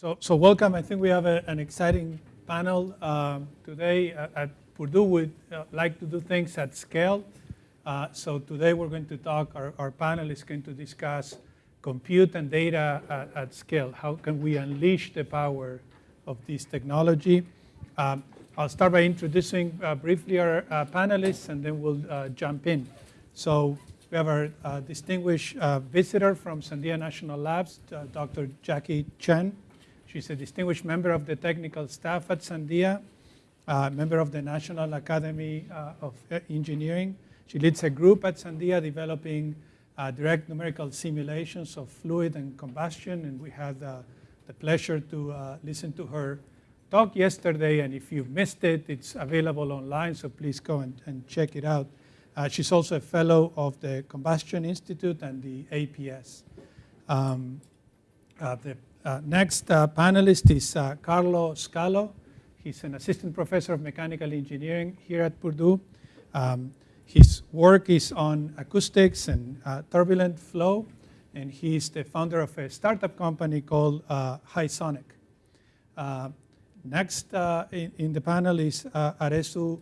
So, so welcome. I think we have a, an exciting panel um, today. At, at, Purdue, we uh, like to do things at scale. Uh, so today we're going to talk, our, our, panel is going to discuss compute and data at, at, scale. How can we unleash the power of this technology? Um, I'll start by introducing uh, briefly our uh, panelists and then we'll uh, jump in. So we have our uh, distinguished visitor from Sandia National Labs, Dr. Jackie Chen. She's a distinguished member of the technical staff at Sandia, uh, member of the National Academy uh, of Engineering. She leads a group at Sandia developing uh, direct numerical simulations of fluid and combustion, and we had uh, the pleasure to uh, listen to her talk yesterday, and if you missed it, it's available online, so please go and, and check it out. Uh, she's also a fellow of the Combustion Institute and the APS. Um, the uh, next uh, panelist is uh, Carlo Scalo. He's an assistant professor of mechanical engineering here at Purdue. Um, his work is on acoustics and uh, turbulent flow, and he's the founder of a startup company called uh, HySonic. Uh, next in, in, the panel is Arezoo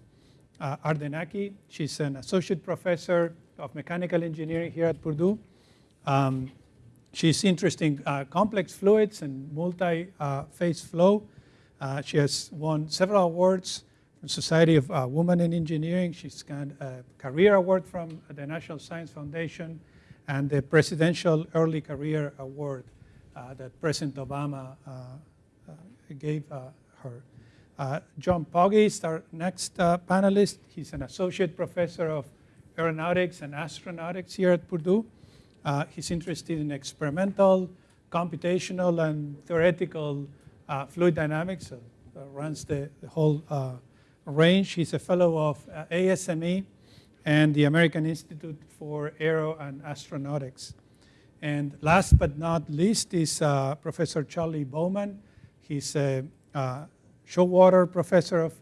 Ardekani. She's an associate professor of mechanical engineering here at Purdue. Um, She's interested in uh, complex fluids and multi-phase flow. Uh, she has won several awards from Society of uh, Women in Engineering. She's got a career award from the National Science Foundation and the Presidential Early Career Award uh, that President Obama uh, uh, gave her. John Poggie is our next panelist. He's an associate professor of aeronautics and astronautics here at Purdue. Uh, he's interested in experimental, computational, and theoretical uh, fluid dynamics, uh, runs the, the whole uh, range. He's a fellow of uh, ASME and the American Institute for Aero and Astronautics. And last but not least is uh, Professor Charlie Bouman. He's a Showalter Professor of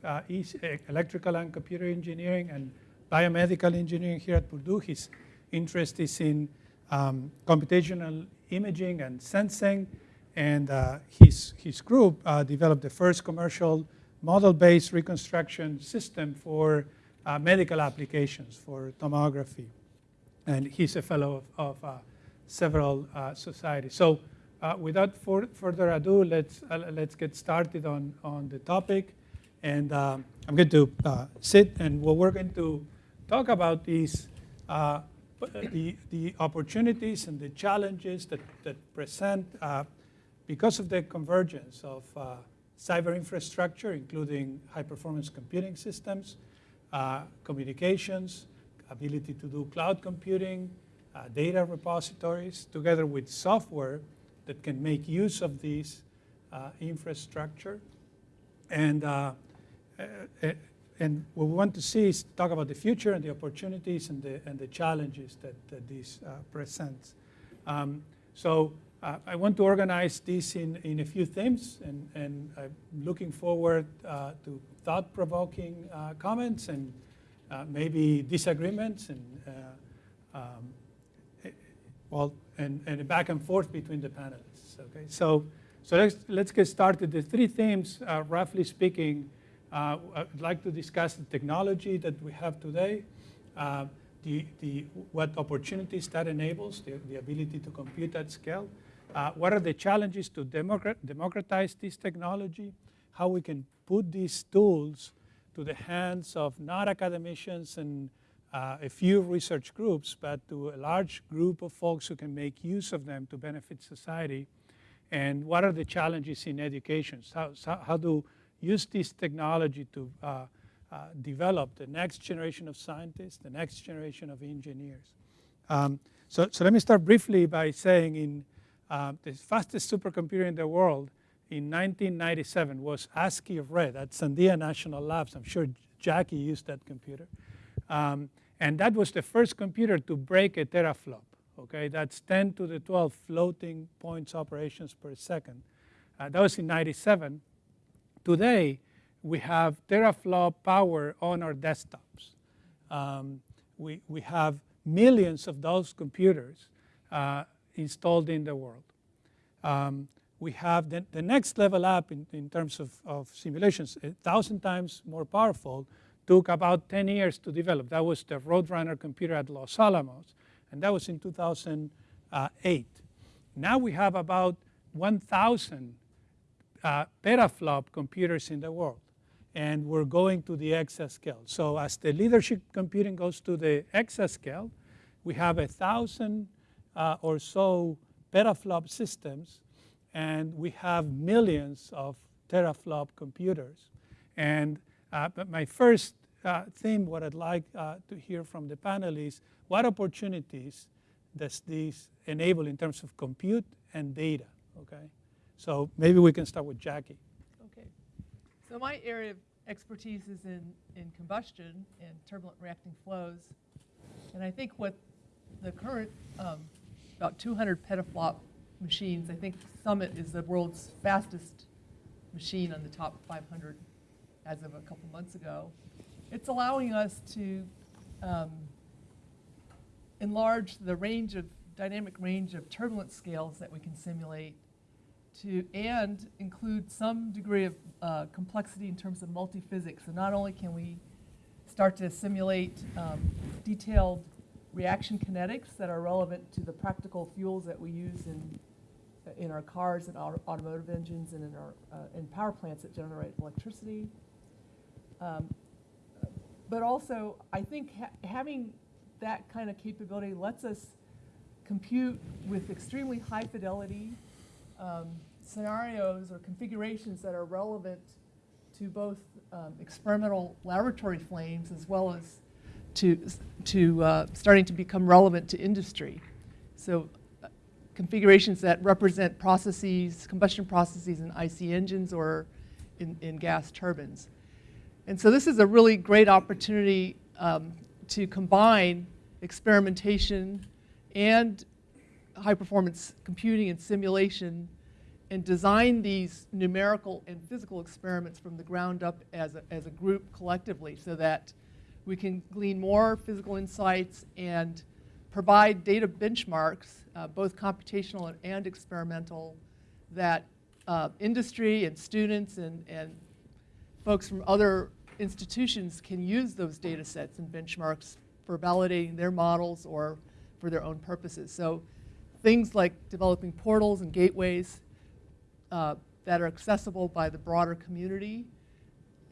Electrical and Computer Engineering and Biomedical Engineering here at Purdue. His interest is in um, computational imaging and sensing. And uh, his, his group uh, developed the first commercial model-based reconstruction system for uh, medical applications for tomography. And he's a fellow of, of uh, several uh, societies. So uh, without for, further ado, let's, let's get started on, on the topic. And um, I'm going to sit and what we're going to talk about is the, the opportunities and the challenges that, that present uh, because of the convergence of uh, cyber infrastructure, including high-performance computing systems, uh, communications, ability to do cloud computing, uh, data repositories, together with software that can make use of these uh, infrastructure. And uh, and what we want to see is talk about the future and the opportunities and the, and the challenges that, that this uh, presents. Um, so uh, I want to organize this in, in a few themes, and, and I'm looking forward uh, to thought-provoking uh, comments and uh, maybe disagreements and uh, um, eh, well, and, and back and forth between the panelists. Okay, so so let's let's get started. The three themes, roughly speaking, uh, I'd like to discuss the technology that we have today, uh, the, the, what opportunities that enables, the, the ability to compute at scale, uh, what are the challenges to democratize this technology, how we can put these tools to the hands of not academicians and uh, a few research groups, but to a large group of folks who can make use of them to benefit society. And what are the challenges in education? How, how do use this technology to uh, uh, develop the next generation of scientists, the next generation of engineers. Um, so, so let me start briefly by saying in uh, the fastest supercomputer in the world in 1997 was ASCI of Red at Sandia National Labs. I'm sure Jackie used that computer. Um, and that was the first computer to break a teraflop. Okay, that's 10 to the 12 floating points operations per second. Uh, that was in 97. Today, we have teraflop power on our desktops. Um, we, we have millions of those computers uh, installed in the world. Um, we have the, the next level up in, in terms of, of simulations, a thousand times more powerful, took about 10 years to develop. That was the Roadrunner computer at Los Alamos, and that was in 2008. Now we have about 1,000 uh, petaflop computers in the world, and we're going to the exascale. So as the leadership computing goes to the exascale, we have a thousand uh, or so petaflop systems, and we have millions of teraflop computers. And uh, but my first uh, theme, what I'd like uh, to hear from the panel is what opportunities does this enable in terms of compute and data, okay? So maybe we can start with Jackie. Okay. So my area of expertise is in, in combustion and turbulent reacting flows. And I think what the current um, about 200 petaflop machines, I think Summit is the world's fastest machine on the top 500 as of a couple months ago. It's allowing us to um, enlarge the range of dynamic range of turbulence scales that we can simulate to and include some degree of uh, complexity in terms of multiphysics. So not only can we start to simulate um, detailed reaction kinetics that are relevant to the practical fuels that we use in in our cars and auto automotive engines and in our uh, in power plants that generate electricity. Um, but also, I think ha having that kind of capability lets us compute with extremely high fidelity um, scenarios or configurations that are relevant to both um, experimental laboratory flames as well as to, to uh, starting to become relevant to industry. So uh, configurations that represent processes, combustion processes in IC engines or in, in gas turbines. And so this is a really great opportunity um, to combine experimentation and high performance computing and simulation and design these numerical and physical experiments from the ground up as a, as a group collectively so that we can glean more physical insights and provide data benchmarks, uh, both computational and, and, experimental, that uh, industry and students and, and folks from other institutions can use those data sets and benchmarks for validating their models or for their own purposes. So things like developing portals and gateways uh, that are accessible by the broader community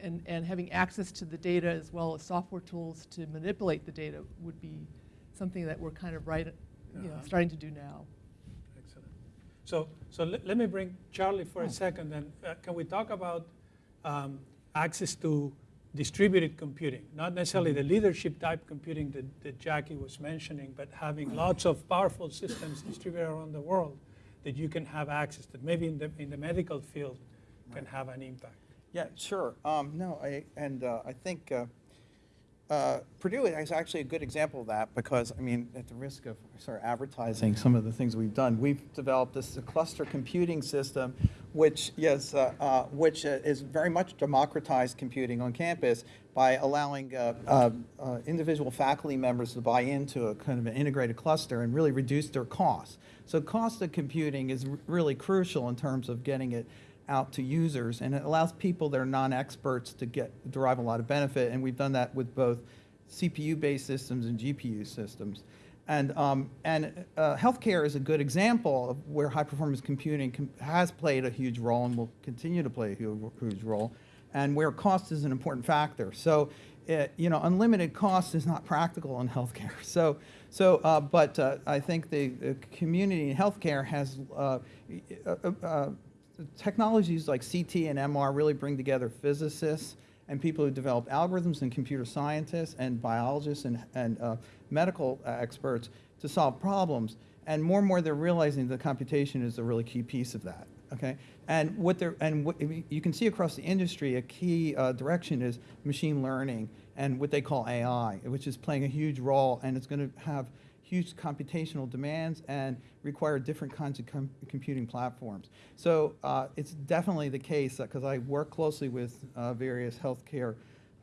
and, and having access to the data as well as software tools to manipulate the data would be something that we're kind of right, you know, Uh-huh. starting to do now. Excellent. So, so let, let me bring Charlie for Oh. a second, and uh, can we talk about um, access to distributed computing? Not necessarily the leadership type computing that, that Jackie was mentioning, but having lots of powerful systems distributed around the world that you can have access that maybe in the, in the medical field can have an impact. Yeah, sure. Um, no, I, and uh, I think uh, uh, Purdue is actually a good example of that because, I mean, at the risk of sort of advertising some of the things we've done, we've developed this cluster computing system, which yes, uh, uh, which uh, is very much democratized computing on campus by allowing uh, uh, uh, individual faculty members to buy into a kind of an integrated cluster and really reduce their costs. So cost of computing is really crucial in terms of getting it out to users, and it allows people that are non-experts to get derive a lot of benefit. And we've done that with both CPU-based systems and GPU systems. And um, and uh, healthcare is a good example of where high-performance computing has played a huge role and will continue to play a huge role, and where cost is an important factor. So. It, you know, unlimited cost is not practical in healthcare. So, so, uh, but uh, I think the, the community in healthcare has uh, uh, uh, technologies like CT and MR really bring together physicists and people who develop algorithms and computer scientists and biologists and, and uh, medical experts to solve problems. And more and more they're realizing that computation is a really key piece of that. Okay, and what they're and what you can see across the industry, a key uh, direction is machine learning and what they call AI, which is playing a huge role, and it's going to have huge computational demands and require different kinds of com computing platforms. So uh, it's definitely the case because I work closely with uh, various healthcare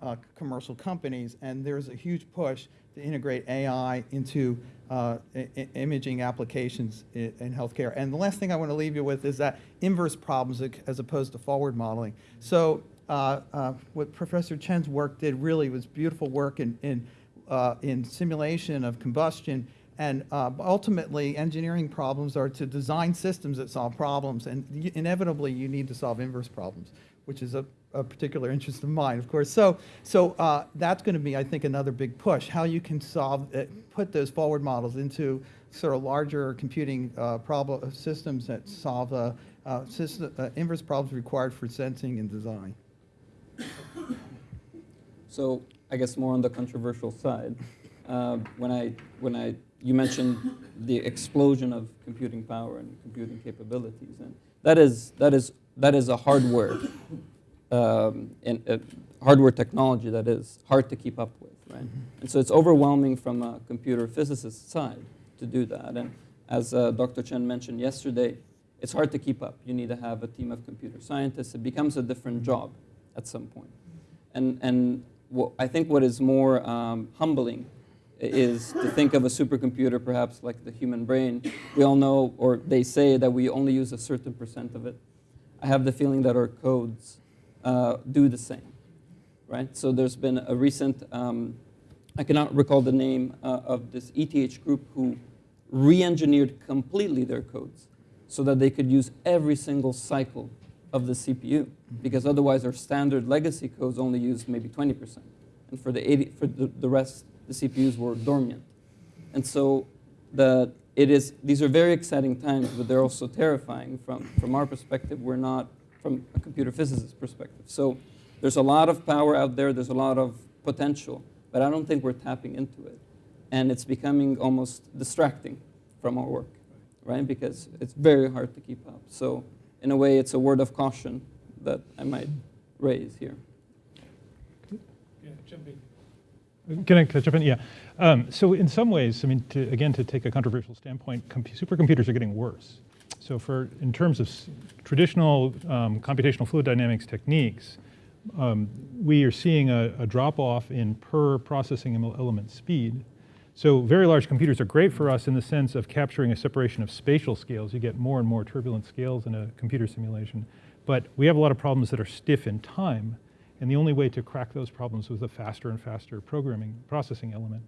uh, commercial companies, and there's a huge push to integrate AI into uh, imaging applications in healthcare. And the last thing I want to leave you with is that inverse problems as opposed to forward modeling. So uh, uh, what Professor Chen's work did really was beautiful work in, in, uh, in simulation of combustion. And uh, ultimately, engineering problems are to design systems that solve problems. And inevitably, you need to solve inverse problems, which is a, a particular interest of mine, of course. So, so uh, that's going to be, I think, another big push, how you can solve, uh, put those forward models into sort of larger computing uh, problem, systems that solve uh, uh, system, uh, inverse problems required for sensing and design. So I guess more on the controversial side. Uh, when I when I you mentioned the explosion of computing power and computing capabilities, and that is that is that is a hardware um, and uh, hardware technology that is hard to keep up with, right? And so it's overwhelming from a computer physicist side to do that. And as uh, Dr. Chen mentioned yesterday, it's hard to keep up. You need to have a team of computer scientists. It becomes a different job at some point. And, and I think what is more um, humbling is to think of a supercomputer perhaps like the human brain. We all know, or they say that we only use a certain percent of it. I have the feeling that our codes uh, do the same, right? So there's been a recent, um, I cannot recall the name uh, of this ETH group who re-engineered completely their codes so that they could use every single cycle of the CPU, because otherwise our standard legacy codes only used maybe 20%. And for the, 80, for the, the rest, the CPUs were dormant. And so the, it is, these are very exciting times, but they're also terrifying from, from our perspective. We're not from a computer physicist perspective. So there's a lot of power out there, there's a lot of potential, but I don't think we're tapping into it. And it's becoming almost distracting from our work, right? Because it's very hard to keep up. So in a way, it's a word of caution that I might raise here. Yeah, jump in. Can I, can I jump in? Yeah. Um, so in some ways, I mean, to, again, to take a controversial standpoint, supercomputers are getting worse. So for in terms of traditional um, computational fluid dynamics techniques, um, we are seeing a, a drop off in per processing element speed. So very large computers are great for us in the sense of capturing a separation of spatial scales. You get more and more turbulent scales in a computer simulation. But we have a lot of problems that are stiff in time. And the only way to crack those problems was a faster and faster programming processing element.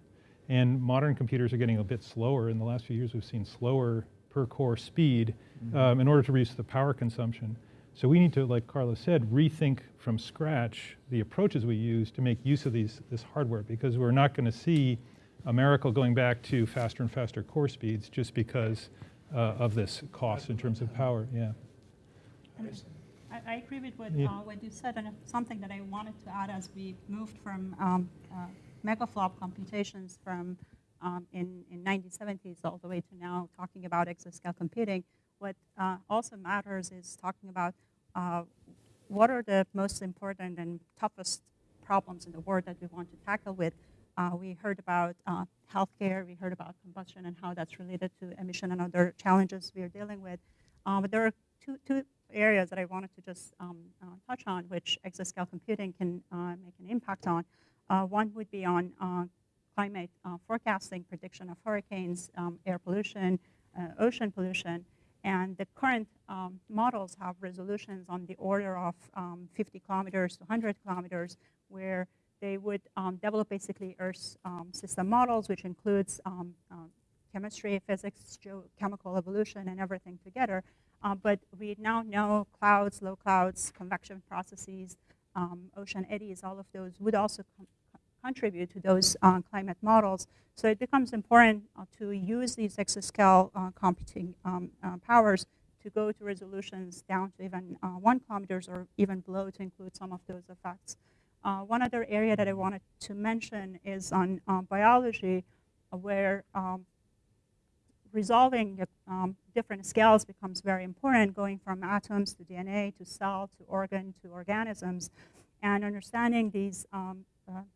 And modern computers are getting a bit slower. In the last few years, we've seen slower per core speed um, in order to reduce the power consumption. So we need to, like Carlos said, rethink from scratch the approaches we use to make use of these, this hardware because we're not going to see a miracle going back to faster and faster core speeds just because uh, of this cost in terms of power. Yeah. I, I agree with what, Yeah. uh, what you said, and something that I wanted to add as we moved from um, uh, megaflop computations from um, in, in 1970s all the way to now talking about exascale computing. What uh, also matters is talking about uh, what are the most important and toughest problems in the world that we want to tackle with. Uh, we heard about uh, healthcare, we heard about combustion and how that's related to emission and other challenges we are dealing with. Uh, but there are two, two areas that I wanted to just um, uh, touch on, which exascale computing can make an impact on. One would be on climate uh, forecasting, prediction of hurricanes, um, air pollution, uh, ocean pollution. And the current um, models have resolutions on the order of um, 50 kilometers to 100 kilometers, where they would um, develop basically Earth's um, system models, which includes um, uh, chemistry, physics, geochemical evolution, and everything together. Uh, but we now know clouds, low clouds, convection processes, um, ocean eddies, all of those would also contribute to those uh, climate models. So it becomes important uh, to use these exascale uh, computing um, uh, powers to go to resolutions down to even uh, one kilometers or even below to include some of those effects. One other area that I wanted to mention is on biology, where um, resolving um, different scales becomes very important, going from atoms to DNA to cell to organ to organisms, and understanding these um,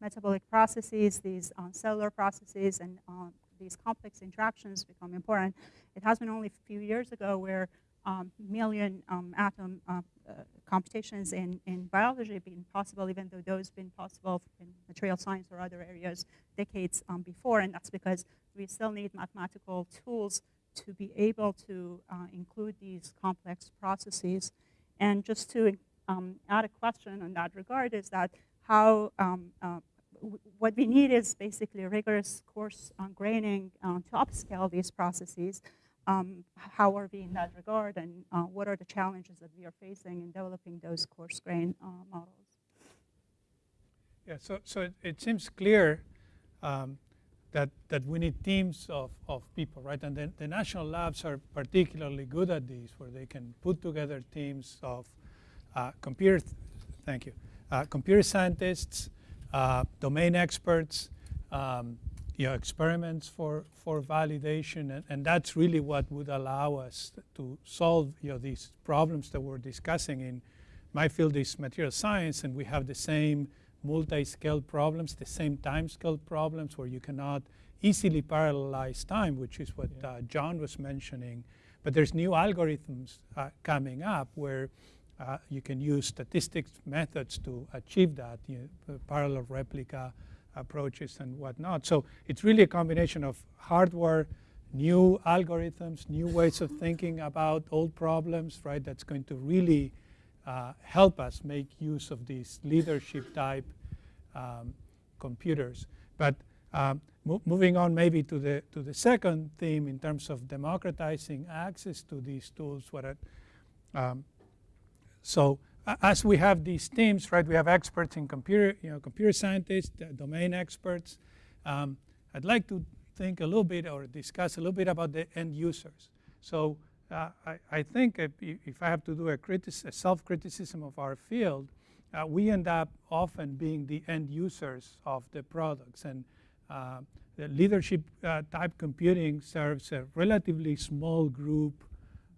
metabolic processes, these uh, cellular processes, and uh, these complex interactions become important. It has been only a few years ago where um, million um, atom uh, uh, computations in, in biology been possible, even though those have been possible in material science or other areas decades um, before, and that's because we still need mathematical tools to be able to uh, include these complex processes. And just to um, add a question on that regard is that how, um, uh, what we need is basically a rigorous course on graining uh, to upscale these processes. Um, how are we in that regard and uh, what are the challenges that we are facing in developing those coarse grain uh, models? Yeah, so, so it, it seems clear um, that, that we need teams of, of people, right? And then the national labs are particularly good at this, where they can put together teams of uh, computer, th- thank you, computer scientists, uh, domain experts, um, you know, experiments for, for validation, and, and that's really what would allow us to solve, you know, these problems that we're discussing. In my field is material science, and we have the same multi-scale problems, the same time scale problems where you cannot easily parallelize time, which is what uh, John was mentioning. But there's new algorithms uh, coming up where uh, you can use statistics methods to achieve that, you know, parallel replica approaches and whatnot. So it's really a combination of hardware, new algorithms, new ways of thinking about old problems, right? That's going to really uh, help us make use of these leadership type um, computers. But um, mo moving on maybe to the, to the second theme in terms of democratizing access to these tools. What it, um, so as we have these teams, right, we have experts in computer, you know, computer scientists, domain experts. Um, I'd like to think a little bit or discuss a little bit about the end users. So uh, I, I, think if, if, I have to do a, a self-criticism of our field, uh, we end up often being the end users of the products. And uh, the leadership uh, type computing serves a relatively small group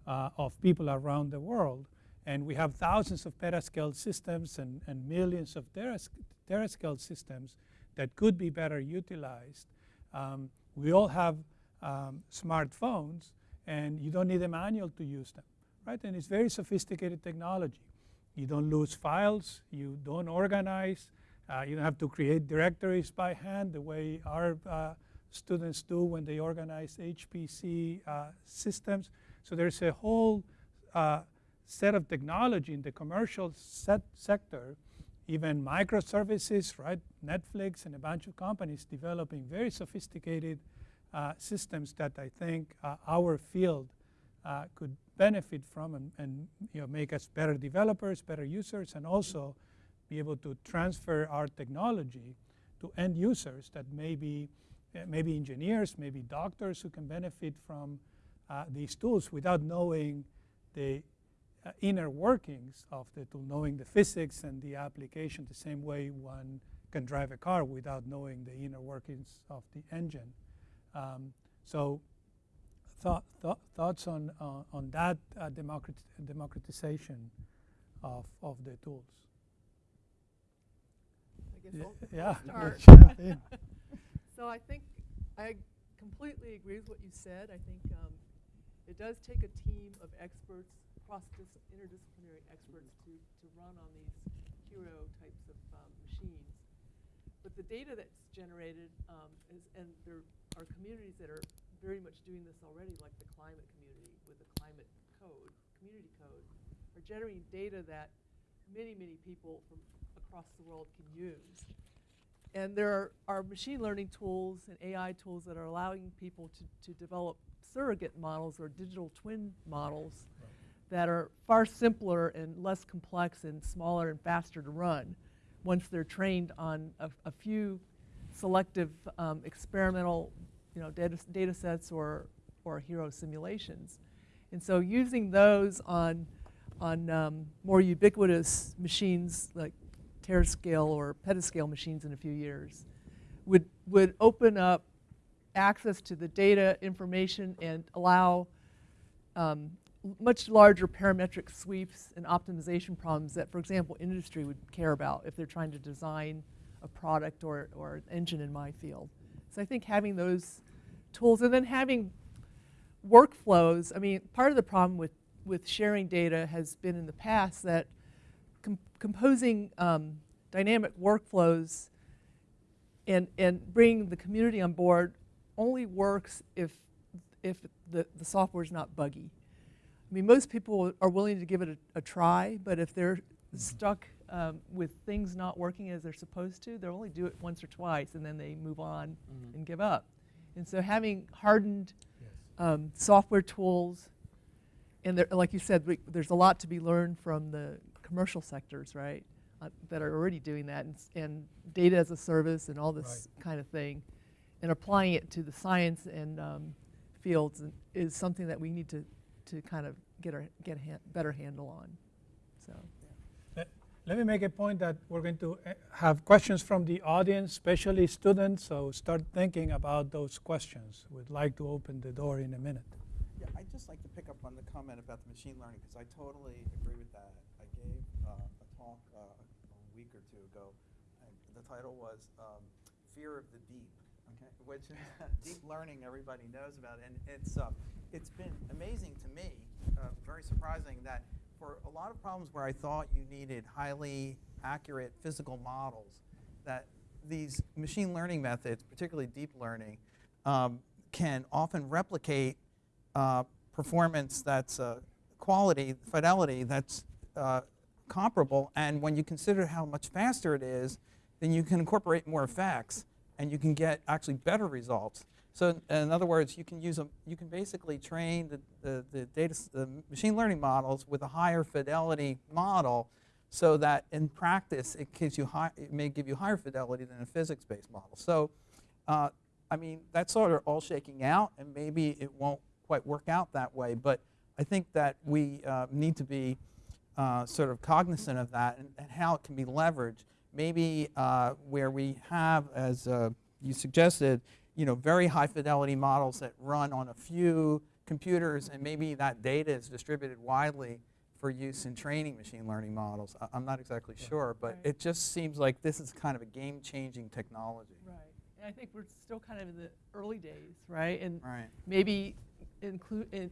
uh, of people around the world. And we have thousands of petascale systems and, and millions of teras terascale systems that could be better utilized. Um, we all have um, smartphones, and you don't need a manual to use them, right? And it's very sophisticated technology. You don't lose files, you don't organize, uh, you don't have to create directories by hand the way our uh, students do when they organize HPC uh, systems. So there's a whole uh, set of technology in the commercial set sector, even microservices, right? Netflix and a bunch of companies developing very sophisticated uh, systems that I think uh, our field uh, could benefit from and, and, you know, make us better developers, better users, and also be able to transfer our technology to end users that may be, uh, maybe engineers, maybe doctors who can benefit from uh, these tools without knowing the uh, inner workings of the tool, knowing the physics and the application the same way one can drive a car without knowing the inner workings of the engine. Um, so thought, thought, thoughts on, uh, on that uh, democrat democratization of, of the tools? I guess yeah. I'll yeah. start. so I think I completely agree with what you said. I think um, it does take a team of experts, cross interdisciplinary experts, to, to run on these hero types of um, machines. But the data that's generated um, is, and there are communities that are very much doing this already, like the climate community with the climate code, community code, are generating data that many, many people from across the world can use. And there are, are machine learning tools and AI tools that are allowing people to, to develop surrogate models or digital twin models right. That are far simpler and less complex and smaller and faster to run once they're trained on a, a few selective um, experimental you know, data, data sets or, or hero simulations. And so using those on, on um, more ubiquitous machines like terascale or petascale machines in a few years would, would open up access to the data information and allow um, much larger parametric sweeps and optimization problems that, for example, industry would care about if they're trying to design a product or, or an engine in my field. So I think having those tools and then having workflows, I mean, part of the problem with with sharing data has been in the past that com- composing um, dynamic workflows and, and bringing the community on board only works if, if the, the software is not buggy. I mean, most people are willing to give it a, a try, but if they're stuck um, with things not working as they're supposed to, they'll only do it once or twice and then they move on and give up. And so having hardened um, software tools, and there, like you said, we, there's a lot to be learned from the commercial sectors, right, uh, that are already doing that, and, and data as a service and all this kind of thing, and applying it to the science and um, fields is something that we need to, to kind of get our get a han- better handle on. So. Let me make a point that we're going to uh, have questions from the audience, especially students, so start thinking about those questions. We'd like to open the door in a minute. Yeah, I'd just like to pick up on the comment about the machine learning, because I totally agree with that. I gave uh, a talk uh, a week or two ago, and the title was um, Fear of the Deep, okay? which deep learning everybody knows about. And it's, uh, it's been amazing to me, uh, very surprising, that for a lot of problems where I thought you needed highly accurate physical models, that these machine learning methods, particularly deep learning, um, can often replicate uh, performance that's uh, quality, fidelity that's uh, comparable. And when you consider how much faster it is, then you can incorporate more effects and you can get actually better results. So in other words, you can use a, you can basically train the, the, the data, the machine learning models with a higher fidelity model so that in practice it gives you high, it may give you higher fidelity than a physics-based model. So uh, I mean, that's sort of all shaking out, and maybe it won't quite work out that way. But I think that we uh, need to be uh, sort of cognizant of that and, and how it can be leveraged. Maybe uh, where we have, as uh, you suggested, you know, very high fidelity models that run on a few computers, and maybe that data is distributed widely for use in training machine learning models. I, I'm not exactly sure, but Right. it just seems like this is kind of a game-changing technology. Right. And I think we're still kind of in the early days, right? And Right. maybe include in,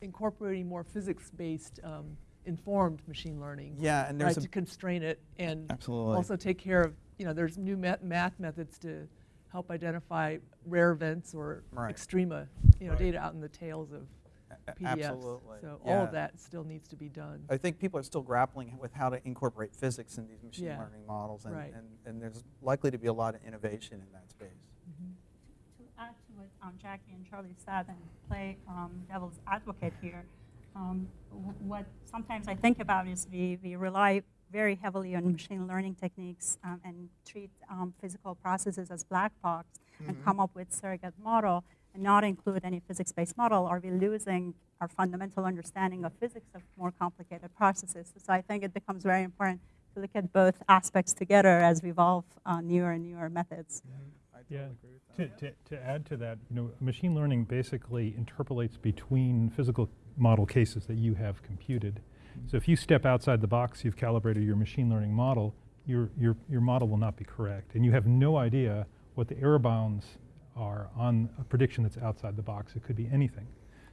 incorporating more physics-based um, informed machine learning, Yeah, and right, there's to constrain it and absolutely. also take care of you know there's new math, math methods to help identify rare events or Right. extrema, you know, Right. data out in the tails of A- PDFs. Absolutely. So all of that still needs to be done. I think people are still grappling with how to incorporate physics in these machine Yeah. learning models, and, Right. and, and there's likely to be a lot of innovation in that space. to add to what um, Jackie and Charlie said and play um, devil's advocate here, um, what sometimes I think about is we, we rely very heavily on machine learning techniques um, and treat um, physical processes as black box and come up with surrogate model and not include any physics-based model. Are we losing our fundamental understanding of physics of more complicated processes? So I think it becomes very important to look at both aspects together as we evolve uh, newer and newer methods. I Yeah. agree. To, to, to add to that, you know, machine learning basically interpolates between physical model cases that you have computed. So if you step outside the box, you've calibrated your machine learning model, your, your, your model will not be correct. And you have no idea what the error bounds are on a prediction that's outside the box. It could be anything.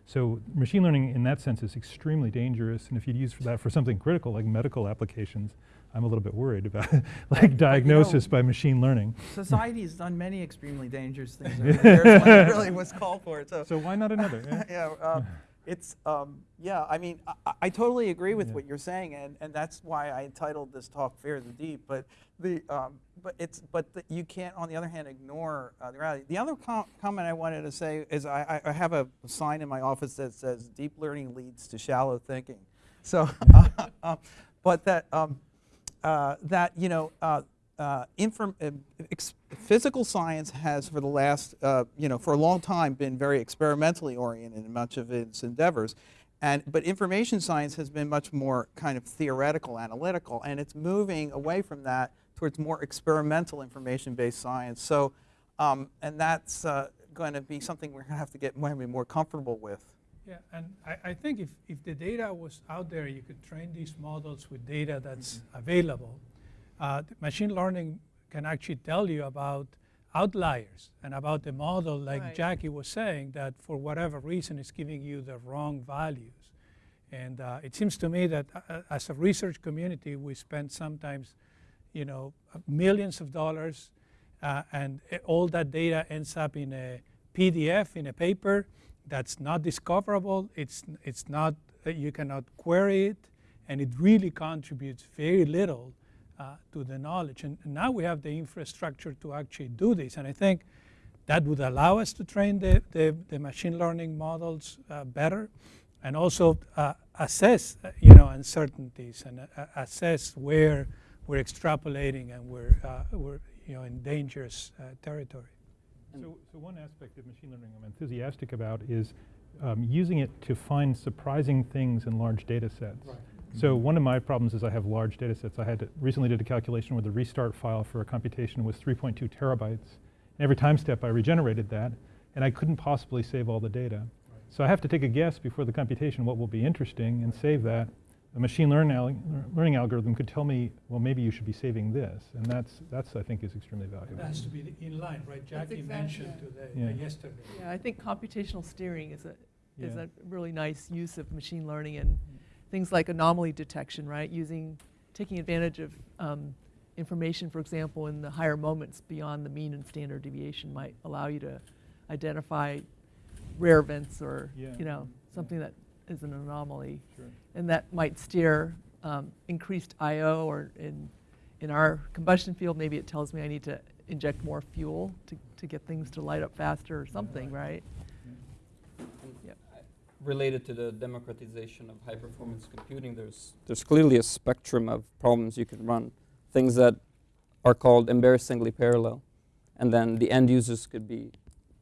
So machine learning in that sense is extremely dangerous. And if you'd use for that for something critical like medical applications, I'm a little bit worried about like diagnosis by machine learning. Society has done many extremely dangerous things over the years when it really was called for. So, So why not another? yeah? yeah, uh, it's um, yeah. I mean, I- I, totally agree with Yeah. what you're saying, and, and that's why I entitled this talk "Fear the Deep." But the um, but it's but the, you can't, on the other hand, ignore uh, the reality. The other com- comment I wanted to say is I, I I have a sign in my office that says "Deep learning leads to shallow thinking." So, uh, but that um, uh, that you know. Uh, uh, inform, uh, ex- physical science has, for the last, uh, you know, for a long time, been very experimentally oriented in much of its endeavors, and but information science has been much more kind of theoretical, analytical, and it's moving away from that towards more experimental information-based science. So, um, and that's uh, going to be something we're going to have to get more, more comfortable with. Yeah, and I, I think if, if the data was out there, you could train these models with data that's available. Uh, the machine learning can actually tell you about outliers and about the model, like Right. Jackie was saying, that for whatever reason is giving you the wrong values. And uh, it seems to me that uh, as a research community, we spend sometimes, you know, millions of dollars, uh, and all that data ends up in a PDF, in a paper that's not discoverable. It's, it's not, uh, you cannot query it, and it really contributes very little uh, to the knowledge. And, and now we have the infrastructure to actually do this. And I think that would allow us to train the, the, the machine learning models uh, better and also uh, assess, uh, you know, uncertainties and uh, assess where we're extrapolating and we're, uh, we're you know, in dangerous uh, territory. So, so one aspect of machine learning I'm enthusiastic about is um, using it to find surprising things in large data sets. So mm-hmm. one of my problems is I have large data sets. I had to, recently did a calculation where the restart file for a computation was 3.2 terabytes. And every time step I regenerated that, and I couldn't possibly save all the data. So I have to take a guess before the computation what will be interesting and save that. A machine learn al- learning algorithm could tell me, well, maybe you should be saving this. And that's, that's I think, is extremely valuable. That has to be in line, right? Jackie exactly- mentioned today, uh, Yeah. yesterday. Yeah, I think computational steering is a, is Yeah. a really nice use of machine learning and mm-hmm. Things like anomaly detection, right? Using, taking advantage of um, information, for example, in the higher moments beyond the mean and standard deviation might allow you to identify rare events or, Yeah. you know, something that is an anomaly. Sure. And that might steer um, increased I/O or in, in our combustion field, maybe it tells me I need to inject more fuel to, to get things to light up faster or something, right? Yep. Related to the democratization of high performance computing, there's, there's clearly a spectrum of problems you can run. Things that are called embarrassingly parallel. And then the end users could be,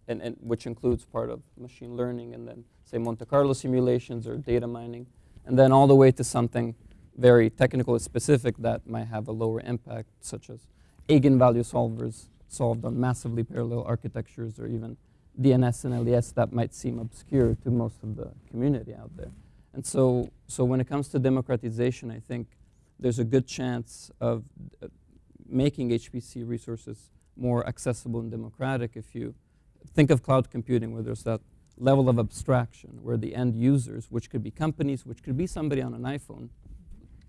and, and which includes part of machine learning, and then say Monte Carlo simulations or data mining, and then all the way to something very technical and specific that might have a lower impact, such as eigenvalue solvers solved on massively parallel architectures or even DNS and LES that might seem obscure to most of the community out there. And so, so when it comes to democratization, I think there's a good chance of uh, making HPC resources more accessible and democratic if you think of cloud computing where there's that level of abstraction where the end users, which could be companies, which could be somebody on an iPhone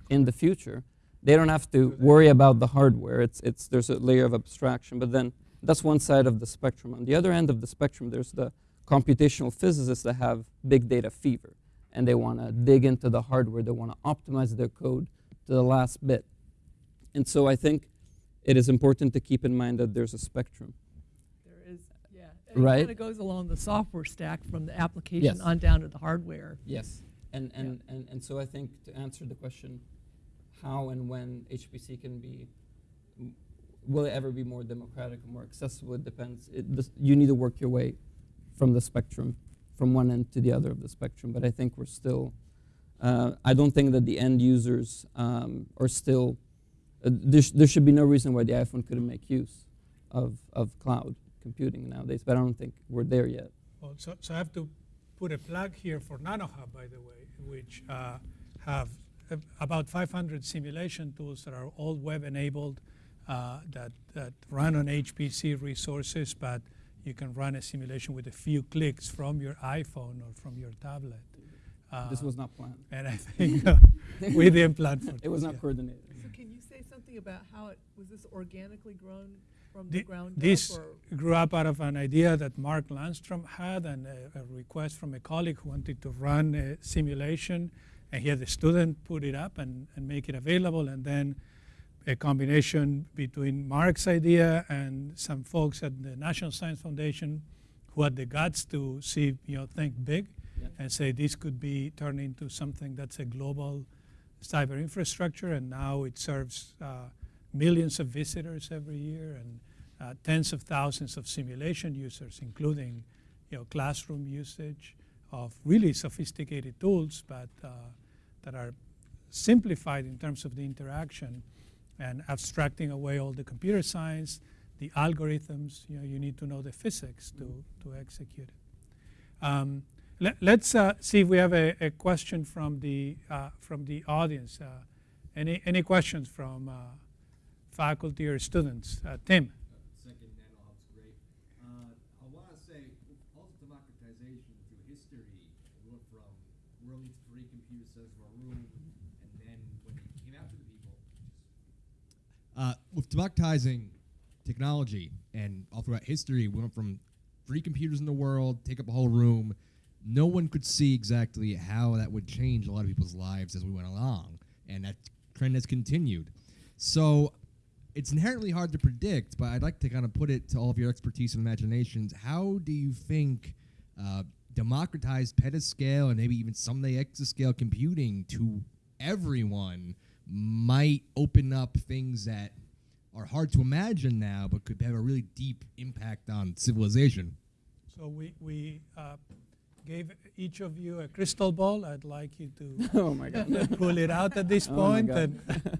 in the future, they don't have to worry about the hardware. It's, it's, there's a layer of abstraction. But then that's one side of the spectrum. On the other end of the spectrum, there's the computational physicists that have big data fever. And they want to dig into the hardware. They want to optimize their code to the last bit. And so I think it is important to keep in mind that there's a spectrum. There is, yeah. Right. It kind of goes along the software stack from the application Yes. on down to the hardware. Yes. And, and, and, and so I think to answer the question, how and when HPC can be, will it ever be more democratic or more accessible? It depends. It, this, you need to work your way from the spectrum, from one end to the other of the spectrum. But I think we're still, uh, I don't think that the end users um, are still, uh, there, sh- there should be no reason why the iPhone couldn't make use of, of cloud computing nowadays. But I don't think we're there yet. Well, so, so I have to put a plug here for NanoHub, by the way, which uh, have uh, about 500 simulation tools that are all web-enabled uh, that, that run on HPC resources, but you can run a simulation with a few clicks from your iPhone or from your tablet. this Uh, was not planned. and I think uh, we didn't plan for It It was not yeah. coordinated. So can you say something about how it, was this organically grown from Thi- the ground This up? or- grew up out of an idea that Mark Lundstrom had and a, a request from a colleague who wanted to run a simulation. And he had the student put it up and, and make it available. And then a combination between Mark's idea and some folks at the National Science Foundation who had the guts to see, you know, think big Yeah. and say this could be turned into something that's a global cyber infrastructure. And now it serves uh, millions of visitors every year and uh, tens of thousands of simulation users, including you know, classroom usage of really sophisticated tools, but uh, that are simplified in terms of the interaction and abstracting away all the computer science, the algorithms. You know, you need to know the physics to, to execute it. Um, let, us uh, see if we have a, a question from the uh, from the audience. Uh, any any questions from uh, faculty or students? Uh, Tim. Second NanoHub's great. Uh, I want to say, all the democratization through history, we went from really three computer democratizing technology, and all throughout history, we went from three computers in the world, take up a whole room. No one could see exactly how that would change a lot of people's lives as we went along, and that trend has continued. So it's inherently hard to predict, but I'd like to kind of put it to all of your expertise and imaginations. How do you think uh, democratized petascale and maybe even someday exascale computing to everyone might open up things that are hard to imagine now, but could have a really deep impact on civilization? So we, we uh, gave each of you a crystal ball. I'd like you to oh my God. pull it out at this Oh my point God. and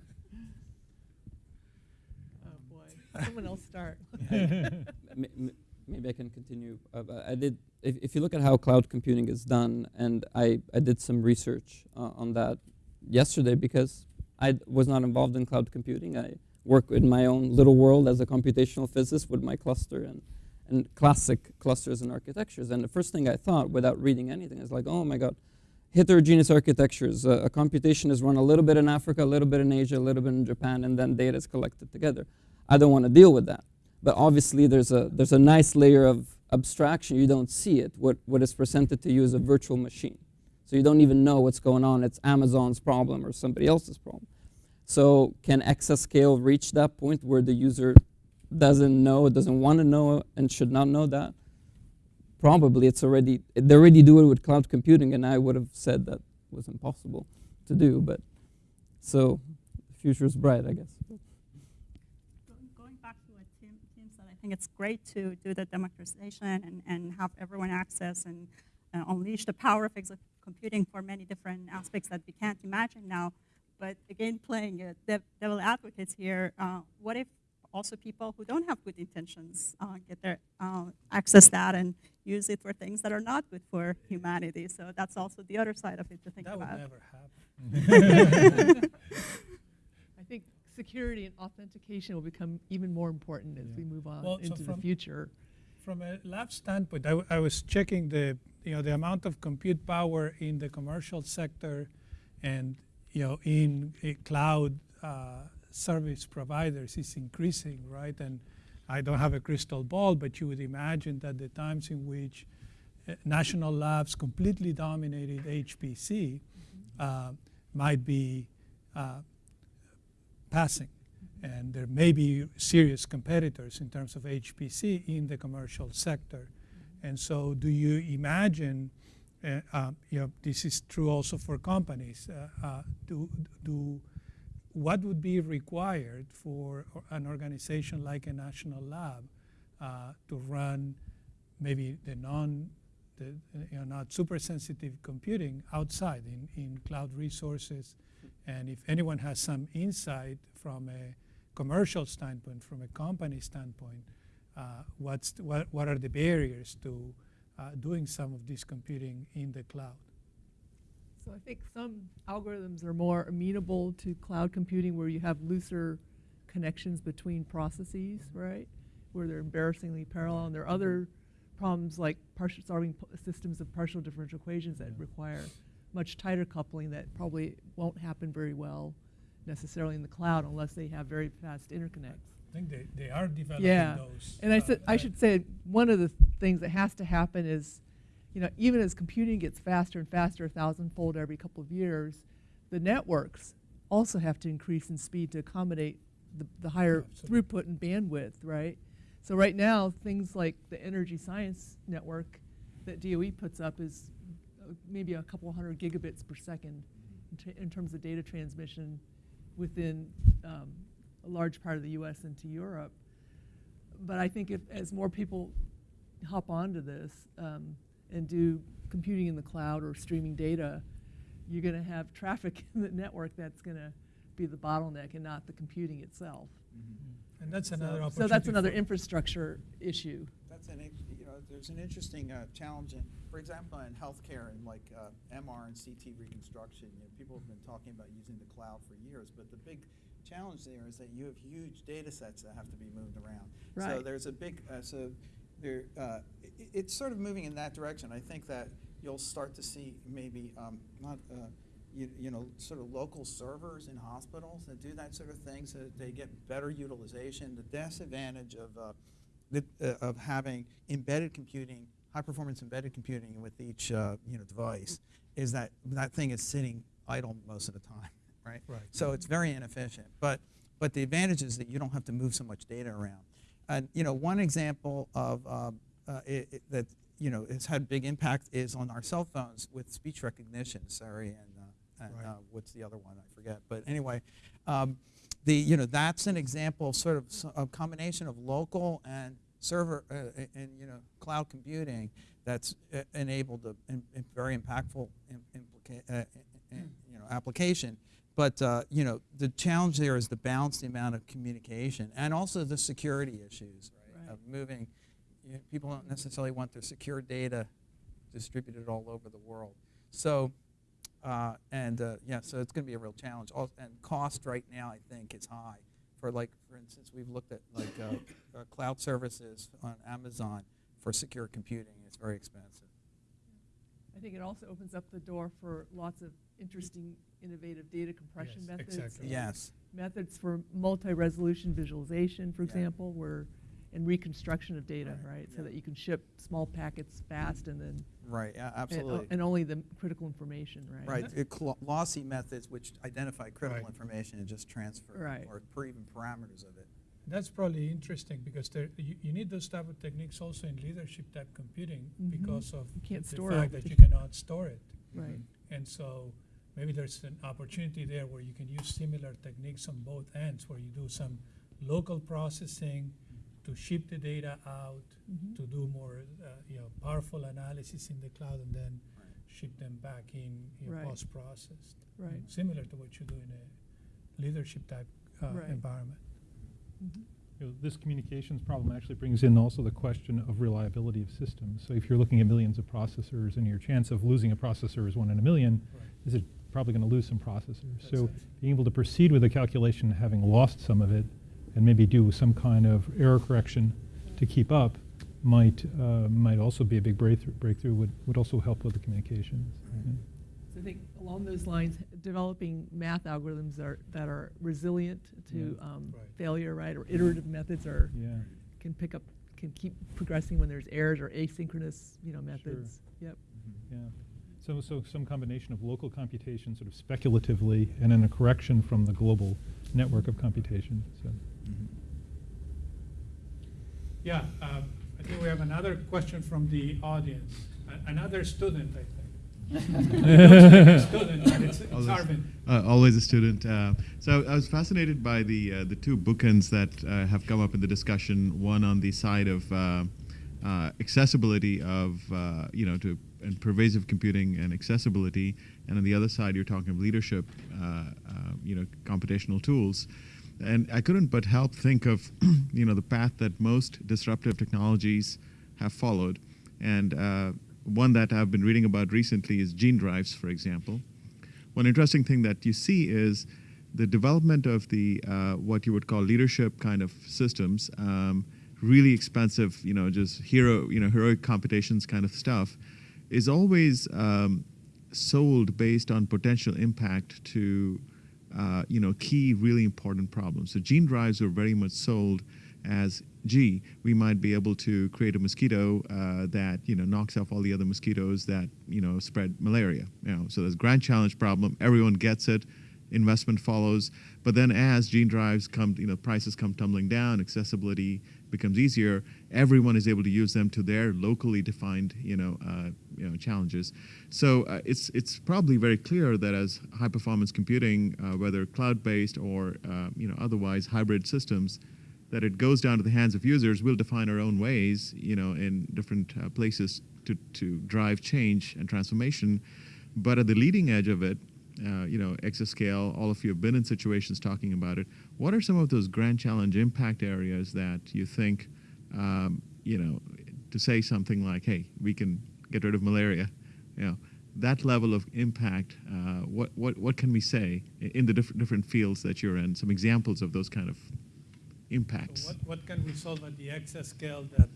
Oh, boy. Someone else start. M- m- maybe I can continue. Uh, I did. If, if you look at how cloud computing is done, and I, I did some research uh, on that yesterday because I was not involved in cloud computing. I work in my own little world as a computational physicist with my cluster and, and classic clusters and architectures. And the first thing I thought, without reading anything, is like, oh my god, heterogeneous architectures. Uh, a computation is run a little bit in Africa, a little bit in Asia, a little bit in Japan, and then data is collected together. I don't want to deal with that. But obviously, there's a there's a nice layer of abstraction. You don't see it. What what is presented to you is a virtual machine, so you don't even know what's going on. It's Amazon's problem or somebody else's problem. So can exascale reach that point where the user doesn't know, doesn't want to know, and should not know that? Probably it's already, they already do it with cloud computing, and I would have said that was impossible to do, but so the future is bright, I guess. Going- back to what Tim, Tim said, I think it's great to do the democratization and, and have everyone access and uh, unleash the power of computing for many different aspects that we can't imagine now. But again, playing uh, dev devil advocates here, uh, what if also people who don't have good intentions uh, get their uh, access that and use it for things that are not good for humanity? So that's also the other side of it to think that would about. never happen. I think security and authentication will become even more important as we move on Well, so into the from- future. From a lab standpoint, I, w- I was checking the, you know, the amount of compute power in the commercial sector and, you know, in a cloud uh, service providers is increasing, right? And I don't have a crystal ball, but you would imagine that the times in which uh, national labs completely dominated HPC uh, might be uh, passing. And there may be serious competitors in terms of HPC in the commercial sector. And so, do you imagine, you know, this is true also for companies, uh, uh, do, do, what would be required for an organization like a national lab uh, to run maybe the non, the, uh, you know, not super sensitive computing outside in, in cloud resources? And if anyone has some insight from a commercial standpoint, from a company standpoint, uh, what's what, what are the barriers to uh, doing some of this computing in the cloud? So I think some algorithms are more amenable to cloud computing where you have looser connections between processes, right? Where they're embarrassingly parallel. And there are other problems like partial solving systems of partial differential equations that require much tighter coupling that probably won't happen very well necessarily in the cloud unless they have very fast interconnects. I think they, they are developing Yeah, those. and I uh, said I should say one of the things that has to happen is, you know, even as computing gets faster and faster, a thousandfold every couple of years, the networks also have to increase in speed to accommodate the, the higher Absolutely. throughput and bandwidth, right? So right now, things like the energy science network that DOE puts up is uh, maybe a couple hundred gigabits per second in, t- in terms of data transmission within um, a large part of the U.S. into Europe. But I think if as more people hop onto this um, and do computing in the cloud or streaming data, you're going to have traffic in the network that's going to be the bottleneck and not the computing itself. And that's another so, opportunity. so that's another infrastructure issue. That's an, you know, there's an interesting uh, challenge, in, for example, in healthcare and like uh, MR and CT reconstruction. You know, people have been talking about using the cloud for years, but the big challenge there is that you have huge data sets that have to be moved around. Right. So there's a big, uh, so there, uh, i it's sort of moving in that direction. I think that you'll start to see maybe um, not. Uh, you, you know, sort of local servers in hospitals that do that sort of thing so that they get better utilization. The disadvantage of, uh, the, uh, of having embedded computing, high performance embedded computing with each uh, you know, device is that that thing is sitting idle most of the time, right? Right. So it's very inefficient. But, but the advantage is that you don't have to move so much data around. And you know, one example of um, uh, it, it, that you know has had big impact is on our cell phones with speech recognition. Sorry, and, uh, and Right. uh, what's the other one? I forget. But anyway, um, the you know that's an example of sort of a combination of local and server uh, and you know cloud computing that's uh, enabled a, in very impactful implica- uh, uh, uh, you know application. But uh, you know the challenge there is to balance the amount of communication and also the security issues, right? Right. Of moving, you know, people don't necessarily want their secure data distributed all over the world. So, uh, and uh, yeah, so it's going to be a real challenge. Al- And cost right now, I think, is high. For like, for instance, we've looked at like uh, uh, cloud services on Amazon for secure computing. It's very expensive. I think it also opens up the door for lots of interesting, innovative data compression Yes, methods. exactly. Yes. Methods for multi-resolution visualization, for Yeah. example, where, and reconstruction of data, Right, right? So that you can ship small packets fast and then, Right. Yeah, and, absolutely. and only the critical information, right? Right, it lossy methods which identify critical Right. information and just transfer, Right. or per even parameters of it. That's probably interesting because there, you, you need those type of techniques also in leadership type computing Mhm. because of You can't the store fact it. that you cannot store it. Right. And so maybe there's an opportunity there where you can use similar techniques on both ends, where you do some local processing to ship the data out, Mhm. to do more, uh, you know, powerful analysis in the cloud, and then ship them back in, you know, Right. post-processed. Right. Similar to what you do in a leadership type uh, Right. environment. Mhm. You know, this communications problem actually brings in also the question of reliability of systems. So if you're looking at millions of processors and your chance of losing a processor is one in a million, Right. is it probably going to lose some processors? That's So it. being able to proceed with the calculation having lost some of it and maybe do some kind of error correction to keep up might uh, might also be a big breakthrough. Breakthrough would, would also help with the communications. Yeah. So I think along those lines, developing math algorithms are, that are resilient to Yeah. um, Right. failure, right? Or iterative methods are, Yeah. can pick up, can keep progressing when there's errors or asynchronous, you know, methods. Yep. Yeah. So, so some combination of local computation sort of speculatively and then a correction from the global network of computation. So. Yeah, um, I think we have another question from the audience. A- Another student, I think. Student, it's it's Always- Uh, always a student. Uh, so I was fascinated by the uh, the two bookends that uh, have come up in the discussion. One on the side of uh, accessibility of uh, you know to and pervasive computing and accessibility, and on the other side you're talking of leadership, uh, uh, you know, computational tools. And I couldn't but help think of you know the path that most disruptive technologies have followed, and uh, one that I've been reading about recently is gene drives, for example. One interesting thing that you see is the development of the uh, what you would call leadership kind of systems, um, really expensive, you know, just hero, you know, heroic computations kind of stuff, is always um, sold based on potential impact to, uh, you know, key really important problems. So gene drives are very much sold as gee, we might be able to create a mosquito uh, that you know knocks off all the other mosquitoes that you know spread malaria. You know, so there's grand challenge problem. Everyone gets it. Investment follows, but then as gene drives come, you know, prices come tumbling down, accessibility becomes easier. Everyone is able to use them to their locally defined, you know, uh, you know, challenges. So uh, it's it's probably very clear that as high performance computing, uh, whether cloud based or uh, you know otherwise hybrid systems, that it goes down to the hands of users. We'll define our own ways, you know, in different uh, places to, to drive change and transformation. But at the leading edge of it, uh, you know, exascale, all of you have been in situations talking about it. What are some of those grand challenge impact areas that you think, um, you know, to say something like, hey, we can get rid of malaria, you know, that level of impact, uh, what, what, what can we say in the different, different fields that you're in? Some examples of those kind of impacts. So what, what can we solve at the exascale that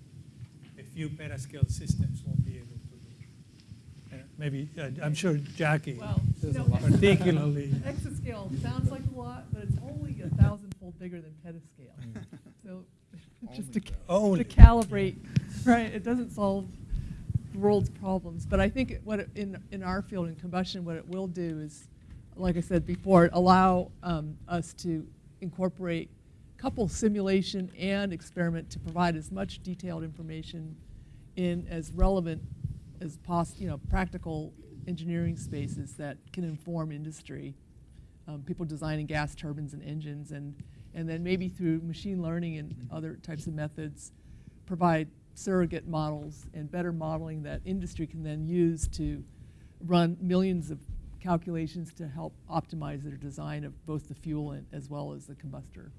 a few petascale systems won't be able to do? Uh, Maybe, uh, I'm sure Jackie. Well, You know, particularly. Exascale sounds like a lot, but it's only a thousandfold bigger than petascale. So just to, ca- Only. to calibrate, right, it doesn't solve the world's problems. But I think it- what, it- in, in our field in combustion, what it will do is, like I said before, allow um, us to incorporate couple simulation and experiment to provide as much detailed information in as relevant as you know, practical engineering spaces that can inform industry, um, people designing gas turbines and engines, and, and then maybe through machine learning and other types of methods, provide surrogate models and better modeling that industry can then use to run millions of calculations to help optimize their design of both the fuel and, as well as the combustor.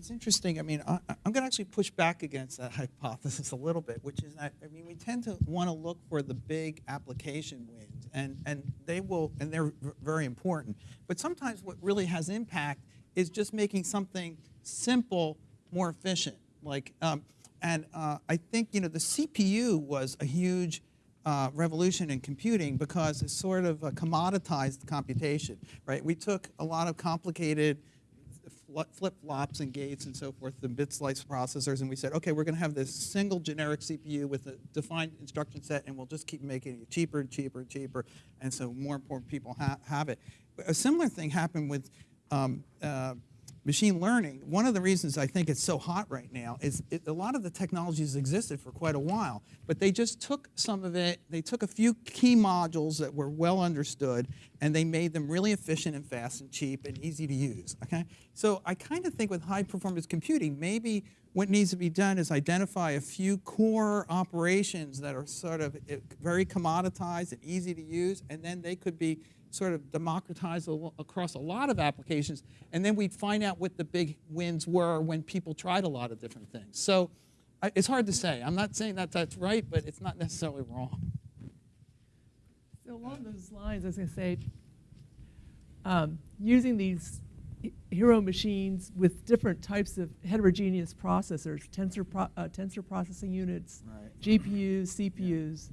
I, it's interesting. I mean, I, I- I'm going to actually push back against that hypothesis a little bit, which is that I mean, we tend to want to look for the big application wins, and and they will, and they're very important. But sometimes what really has impact is just making something simple more efficient. Like, um, and uh, I think you know the CPU was a huge uh, revolution in computing because it sort of uh, commoditized computation, right? We took a lot of complicated flip flops and gates and so forth, the bit slice processors, and we said, okay, we're going to have this single generic CPU with a defined instruction set, and we'll just keep making it cheaper and cheaper and cheaper, and so more and more people ha- have it. A similar thing happened with um, uh, machine learning. One of the reasons I think it's so hot right now is it, a lot of the technologies existed for quite a while, but they just took some of it, they took a few key modules that were well understood, and they made them really efficient and fast and cheap and easy to use, okay? So I kind of think with high performance computing, maybe what needs to be done is identify a few core operations that are sort of eh, very commoditized and easy to use, and then they could be sort of democratized al- across a lot of applications, and then we'd find out what the big wins were when people tried a lot of different things. So I, it's hard to say. I'm not saying that that's right, but it's not necessarily wrong. So along those lines, I was going to say, um, using these hero machines with different types of heterogeneous processors, tensor, pro- uh, tensor processing units, Right. GPUs, CPUs.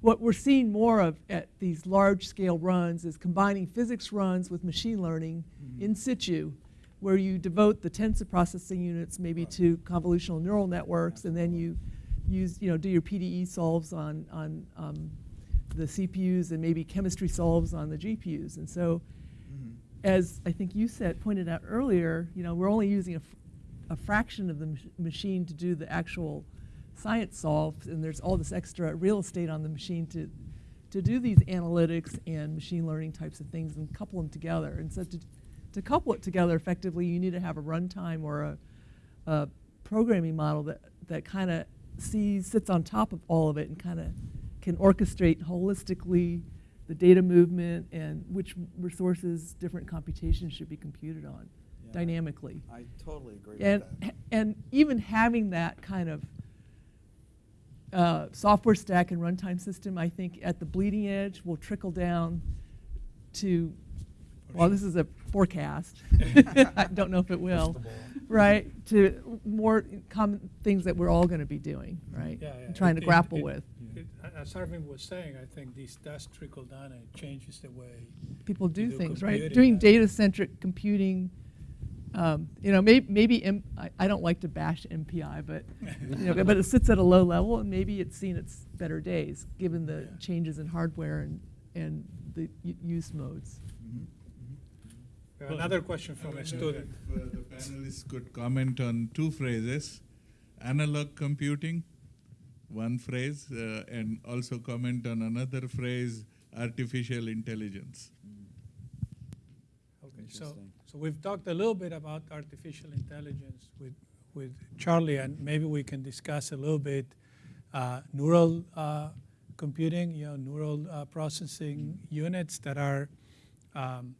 What we're seeing more of at these large-scale runs is combining physics runs with machine learning in situ, where you devote the tensor processing units maybe to convolutional neural networks, and then you use, you know, do your PDE solves on, on um, the CPUs and maybe chemistry solves on the GPUs. And so, as I think you said, pointed out earlier, you know, we're only using a, f- a fraction of the mach- machine to do the actual science solves, and there's all this extra real estate on the machine to, to do these analytics and machine learning types of things and couple them together. And so to, to couple it together effectively, you need to have a runtime or a, a programming model that, that kind of sees, sits on top of all of it and kind of can orchestrate holistically the data movement and which resources different computations should be computed on Yeah. dynamically. I totally agree And, and even having that kind of uh, software stack and runtime system, I think at the bleeding edge will trickle down to, well, this is a forecast. I don't know if it will, right? To more common things that we're all going to be doing, right? Yeah, yeah. Trying to It- it- grapple it- with. it- As Arvin was saying, I think this does trickle down and it changes the way people do do things, right? Doing data-centric computing, um, you know, maybe, maybe M- I, I don't like to bash MPI, but, you know, but it sits at a low level and maybe it's seen its better days, given the Yeah. changes in hardware and, and the u- use modes. We have Another question from a student. If uh, the panelists could comment on two phrases, analog computing, one phrase, uh, and also comment on another phrase, artificial intelligence. Okay, so, Interesting. So we've talked a little bit about artificial intelligence with, with Charlie, and maybe we can discuss a little bit uh, neural uh, computing, you know, neural uh, processing units that are um,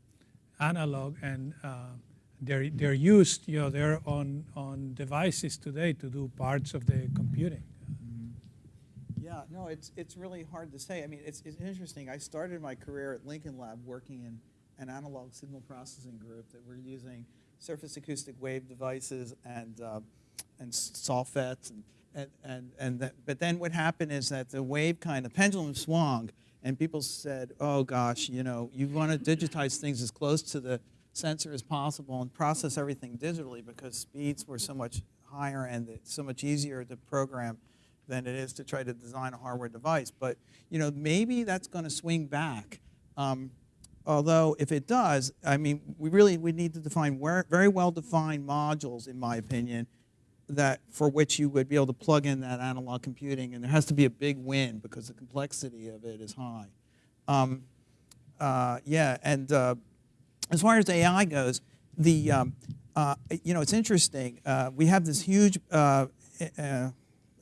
analog and uh, they're, they're used, you know, they're on, on devices today to do parts of the computing. Yeah, no, it's, it's really hard to say. I mean, it's, it's interesting. I started my career at Lincoln Lab working in an analog signal processing group that were using surface acoustic wave devices and, uh, and SOFETs. And, and, and, and that, but then what happened is that the wave kind of pendulum swung and people said, oh gosh, you know, you want to digitize things as close to the sensor as possible and process everything digitally because speeds were so much higher and it's so much easier to program than it is to try to design a hardware device. But you know, maybe that's going to swing back. Um, although if it does, I mean, we really we need to define very well-defined modules, in my opinion, that for which you would be able to plug in that analog computing, and there has to be a big win because the complexity of it is high. Um, uh, yeah, and uh, as far as AI goes, the um, uh, you know it's interesting. Uh, we have this huge uh, uh,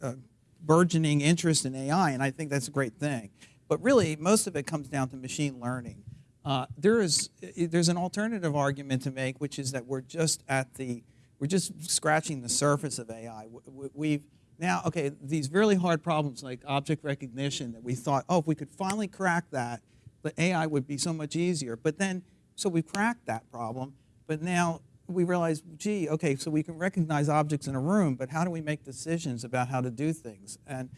uh, burgeoning interest in AI, and I think that's a great thing. But really, most of it comes down to machine learning. Uh, there is there's an alternative argument to make, which is that we're just at the we're just scratching the surface of AI. We- We've now okay these really hard problems like object recognition that we thought oh if we could finally crack that, the AI would be so much easier. But then so we cracked that problem, but now we realize, gee, okay, so we can recognize objects in a room, but how do we make decisions about how to do things and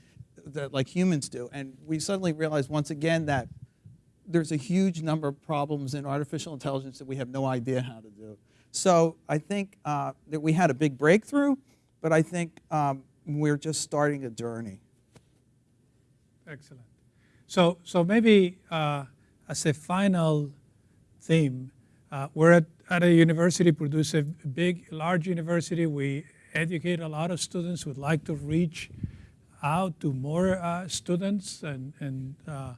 that like humans do? And we suddenly realize once again that there's a huge number of problems in artificial intelligence that we have no idea how to do. So I think uh, that we had a big breakthrough, but I think um, we're just starting a journey. Excellent. So, so maybe uh, as a final theme, uh, we're at, at a university, produce a big, large university. We educate a lot of students. Would like to reach out to more uh, students and, and uh,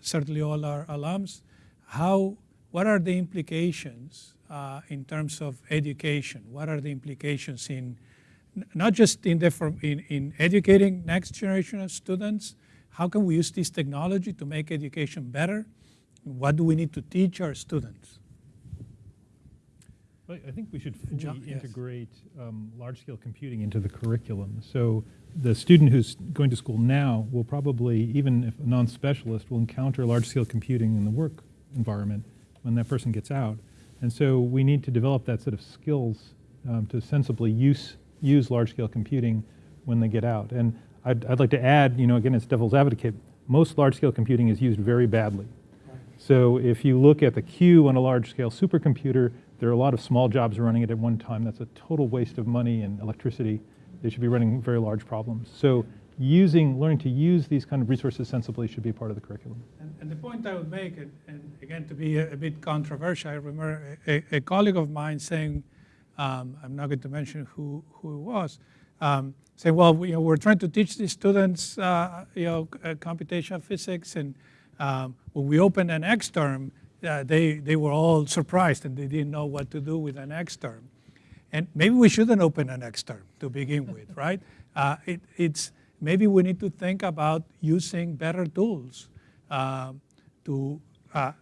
certainly all our alums. How, what are the implications uh, in terms of education? What are the implications in not just in, the, in, in educating next generation of students, how can we use this technology to make education better? What do we need to teach our students? Well, I think we should fully John, yes. integrate um, large-scale computing into the curriculum. So the student who's going to school now will probably, even if a non-specialist, will encounter large-scale computing in the work environment when that person gets out. And so we need to develop that set of skills um, to sensibly use, use large-scale computing when they get out. And I'd, I'd like to add, you know, again, as devil's advocate, most large-scale computing is used very badly. So if you look at the queue on a large-scale supercomputer, there are a lot of small jobs running it at one time. That's a total waste of money and electricity. They should be running very large problems. So using, learning to use these kind of resources sensibly should be part of the curriculum. And, and the point I would make, and, and again, to be a, a bit controversial, I remember a, a colleague of mine saying, um, I'm not going to mention who, who it was, um, saying, well, we, you know, we're trying to teach these students, uh, you know, uh, computational physics, and um, when we opened an xterm, uh, they, they were all surprised and they didn't know what to do with an xterm. And maybe we shouldn't open an xterm to begin with, right? Uh, it, it's, maybe we need to think about using better tools um, to, uh,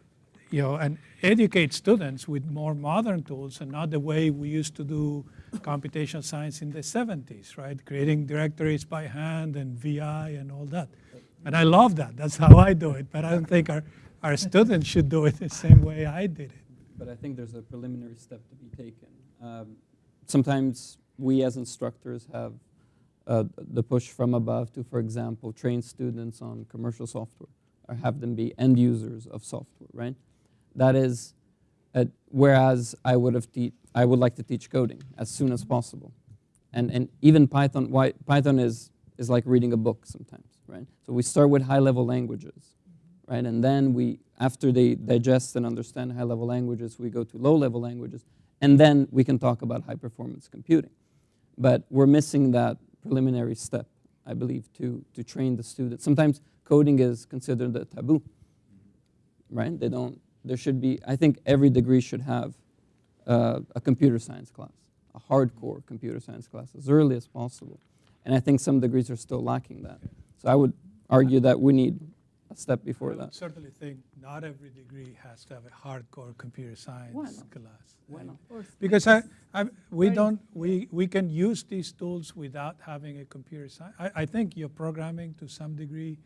you know, and educate students with more modern tools and not the way we used to do computational science in the 70s, right? Creating directories by hand and VI and all that. And I love that. That's how I do it. But I don't think our, our students should do it the same way I did it. But I think there's a preliminary step to be taken. Um, sometimes we as instructors have uh, the push from above to, for example, train students on commercial software or have them be end users of software, right? That is, uh, whereas I would have I would like to teach coding as soon as possible, and and even Python. Why Python is is like reading a book sometimes, right? So we start with high-level languages, right, and then we after they digest and understand high-level languages, we go to low-level languages, and then we can talk about high-performance computing. But we're missing that preliminary step, I believe, to, to train the students. Sometimes coding is considered a taboo, right? They don't, there should be, I think every degree should have uh, a computer science class, a hardcore computer science class as early as possible. And I think some degrees are still lacking that. So I would argue that we need step before I would that. certainly think not every degree has to have a hardcore computer science Why not? class. Why not? Because I, I, we don't, we, we can use these tools without having a computer science. I, I think your programming to some degree,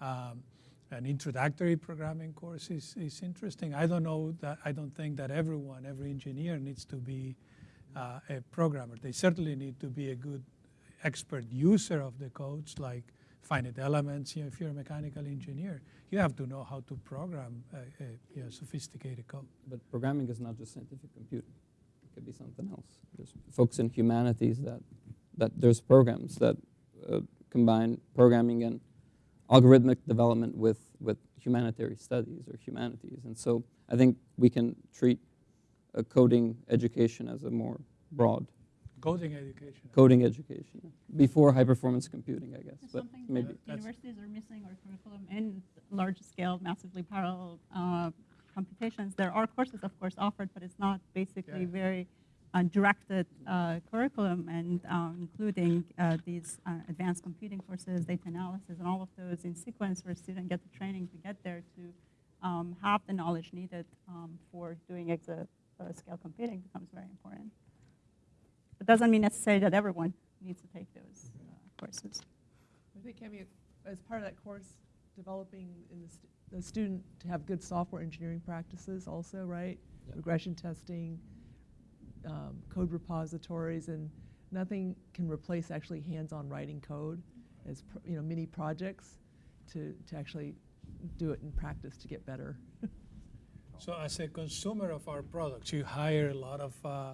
um, an introductory programming course is, is interesting. I don't know that, I don't think that everyone, every engineer needs to be uh, a programmer. They certainly need to be a good expert user of the codes like finite elements. You know, if you're a mechanical engineer, you have to know how to program a, you know, sophisticated code. But programming is not just scientific computing. It could be something else. There's folks in humanities that, that there's programs that uh, combine programming and algorithmic development with, with humanitarian studies or humanities. And so I think we can treat a coding education as a more broad Coding education. coding education before high performance computing, I guess. There's But something maybe that universities are missing or curriculum in large-scale, massively parallel uh, computations. There are courses, of course, offered, but it's not basically Yeah. very uh, directed uh, curriculum, and um, including uh, these uh, advanced computing courses, data analysis, and all of those in sequence, where students get the training to get there to um, have the knowledge needed um, for doing exascale computing becomes very important. It doesn't mean necessarily that everyone needs to take those uh, courses. I think having, as part of that course, developing in the, st- the student to have good software engineering practices also, right? Yeah. Regression testing, um, code repositories, and nothing can replace actually hands-on writing code as, pr- you know, mini projects to, to actually do it in practice to get better. So as a consumer of our products, you hire a lot of uh,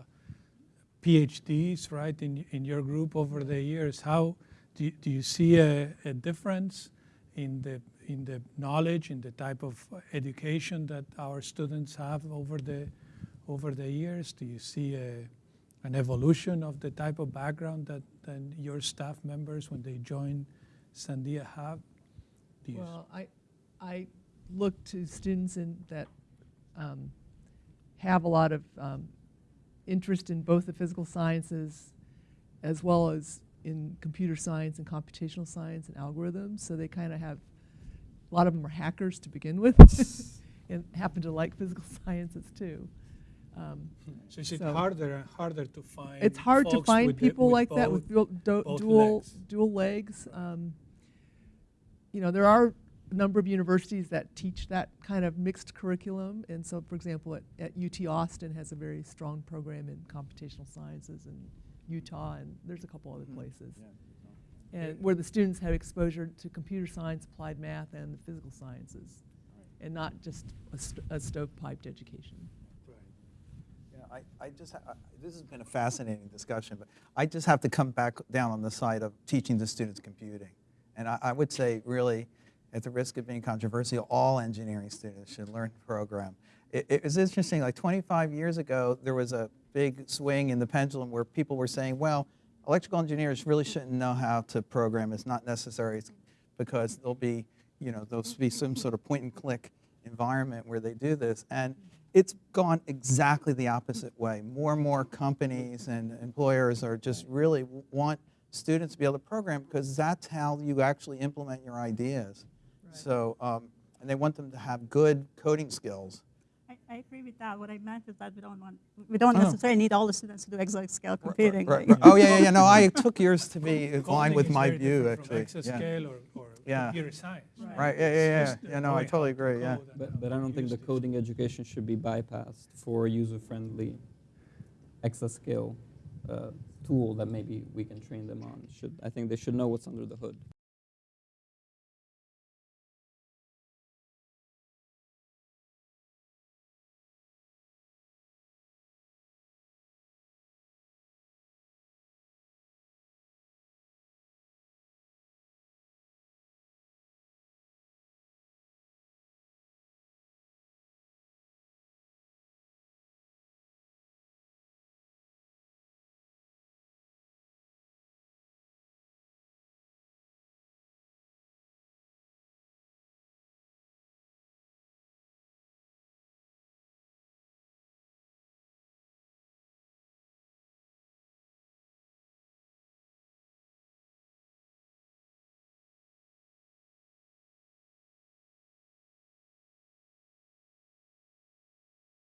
PhDs, right, in, in your group over the years. How do you, do you see a, a difference in the in the knowledge, in the type of education that our students have over the over the years? Do you see a, an evolution of the type of background that, that your staff members, when they join Sandia, have? Well, I, I look to students in that um, have a lot of um, interest in both the physical sciences as well as in computer science and computational science and algorithms. So they kind of have, a lot of them are hackers to begin with and happen to like physical sciences too. Um, So is it So- harder and harder to find? it's hard to find the- people with like that with dual, dual, legs. dual legs. Um, you know, there are number of universities that teach that kind of mixed curriculum. And so, for example, at, at UT Austin has a very strong program in computational sciences in Utah, and there's a couple other mm-hmm. places. And where the students have exposure to computer science, applied math, and the physical sciences, and not just a, st- a stovepiped education. Yeah, I, I just, ha- I- this has been a fascinating discussion, but I just have to come back down on the side of teaching the students computing. And I, I would say, really, at the risk of being controversial, all engineering students should learn to program. It, it was interesting, like 25 years ago, there was a big swing in the pendulum where people were saying, well, electrical engineers really shouldn't know how to program. It's not necessary because there'll be, you know, there'll be some sort of point and click environment where they do this. And it's gone exactly the opposite way. More and more companies and employers are just really want students to be able to program because that's how you actually implement your ideas. So, um, and they want them to have good coding skills. I, I agree with that. What I meant is that we don't want, we don't Oh. necessarily need all the students to do exascale computing. Right, like- right. Oh, yeah, yeah, yeah, no, I took yours to be aligned with my view, different from actually. Yeah. Exascale or, or Yeah. computer science. Right. Right, yeah, yeah, yeah, yeah, no, I totally agree, yeah. But, but I don't think the coding education should be bypassed for user-friendly exascale uh, tool that maybe we can train them on. Should I think they should know what's under the hood.